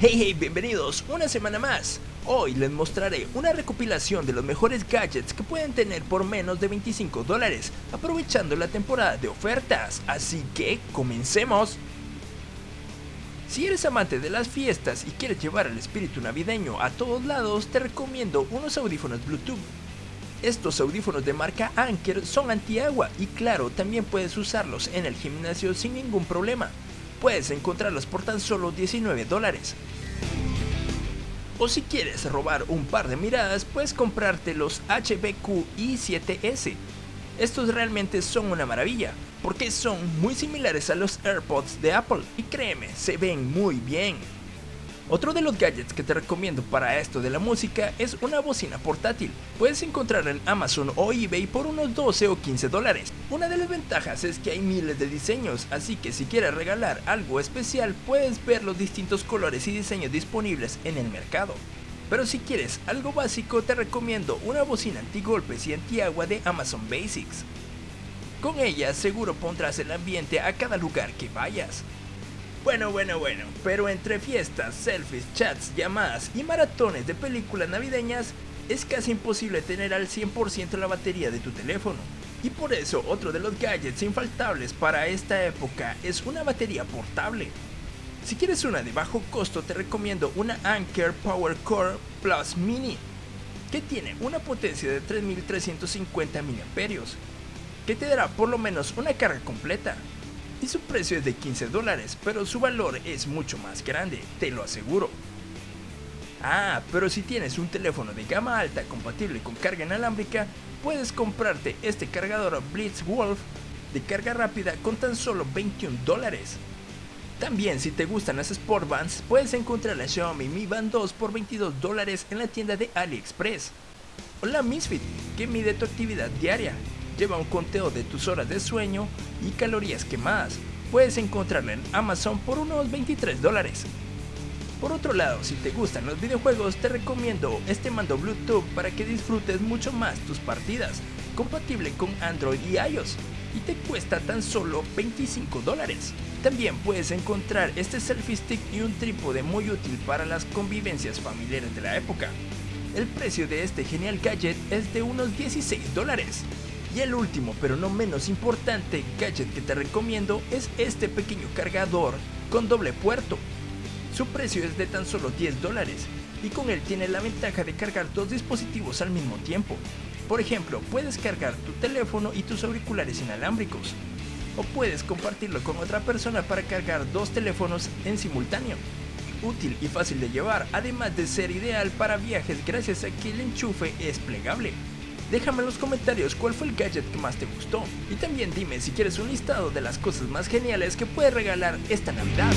Hey hey, bienvenidos una semana más. Hoy les mostraré una recopilación de los mejores gadgets que pueden tener por menos de 25 dólares, aprovechando la temporada de ofertas, así que comencemos. Si eres amante de las fiestas y quieres llevar el espíritu navideño a todos lados, te recomiendo unos audífonos Bluetooth. Estos audífonos de marca Anker son antiagua y claro, también puedes usarlos en el gimnasio sin ningún problema puedes encontrarlos por tan solo 19 dólares. O si quieres robar un par de miradas, puedes comprarte los HBQ i7S. Estos realmente son una maravilla, porque son muy similares a los AirPods de Apple y créeme, se ven muy bien. Otro de los gadgets que te recomiendo para esto de la música es una bocina portátil. Puedes encontrarla en Amazon o eBay por unos 12 o 15 dólares. Una de las ventajas es que hay miles de diseños, así que si quieres regalar algo especial puedes ver los distintos colores y diseños disponibles en el mercado. Pero si quieres algo básico te recomiendo una bocina antigolpes y antiagua de Amazon Basics. Con ella seguro pondrás el ambiente a cada lugar que vayas. Bueno, bueno, bueno, pero entre fiestas, selfies, chats, llamadas y maratones de películas navideñas, es casi imposible tener al 100% la batería de tu teléfono. Y por eso otro de los gadgets infaltables para esta época es una batería portable. Si quieres una de bajo costo te recomiendo una Anker Power Core Plus Mini, que tiene una potencia de 3350 mAh, que te dará por lo menos una carga completa, y su precio es de 15 dólares, pero su valor es mucho más grande, te lo aseguro. Ah, pero si tienes un teléfono de gama alta compatible con carga inalámbrica, puedes comprarte este cargador Blitzwolf de carga rápida con tan solo 21 dólares. También si te gustan las Sport Bands, puedes encontrar la Xiaomi Mi Band 2 por 22 dólares en la tienda de AliExpress. O la Misfit, que mide tu actividad diaria lleva un conteo de tus horas de sueño y calorías quemadas. Puedes encontrarla en Amazon por unos 23 dólares. Por otro lado, si te gustan los videojuegos, te recomiendo este mando Bluetooth para que disfrutes mucho más tus partidas, compatible con Android y iOS, y te cuesta tan solo 25 dólares. También puedes encontrar este selfie stick y un trípode muy útil para las convivencias familiares de la época. El precio de este genial gadget es de unos 16 dólares. Y el último, pero no menos importante, gadget que te recomiendo es este pequeño cargador con doble puerto. Su precio es de tan solo 10 dólares y con él tiene la ventaja de cargar dos dispositivos al mismo tiempo. Por ejemplo, puedes cargar tu teléfono y tus auriculares inalámbricos. O puedes compartirlo con otra persona para cargar dos teléfonos en simultáneo. Útil y fácil de llevar, además de ser ideal para viajes gracias a que el enchufe es plegable. Déjame en los comentarios cuál fue el gadget que más te gustó. Y también dime si quieres un listado de las cosas más geniales que puedes regalar esta Navidad.